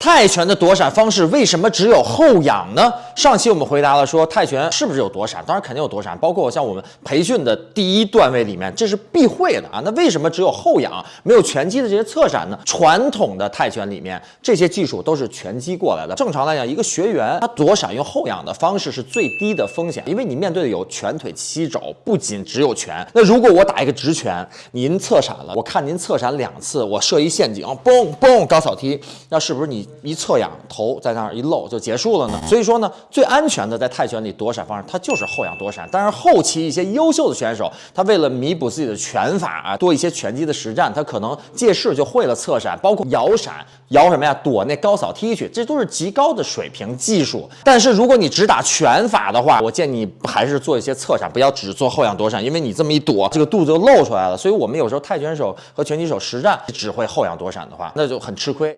泰拳的躲闪方式为什么只有后仰呢？上期我们回答了说泰拳是不是有躲闪？当然肯定有躲闪，包括像我们培训的第一段位里面，这是必会的啊。那为什么只有后仰没有拳击的这些侧闪呢？传统的泰拳里面这些技术都是拳击过来的。正常来讲，一个学员他躲闪用后仰的方式是最低的风险，因为你面对的有拳腿七肘，不仅只有拳。那如果我打一个直拳，您侧闪了，我看您侧闪两次，我设一陷阱，嘣嘣高扫踢，那是不是你？一侧仰头在那儿一露就结束了呢。所以说呢，最安全的在泰拳里躲闪方式，它就是后仰躲闪。但是后期一些优秀的选手，他为了弥补自己的拳法啊，多一些拳击的实战，他可能借势就会了侧闪，包括摇闪，摇什么呀？躲那高扫踢去，这都是极高的水平技术。但是如果你只打拳法的话，我建议你还是做一些侧闪，不要只做后仰躲闪，因为你这么一躲，这个肚子就露出来了。所以我们有时候泰拳手和拳击手实战只会后仰躲闪的话，那就很吃亏。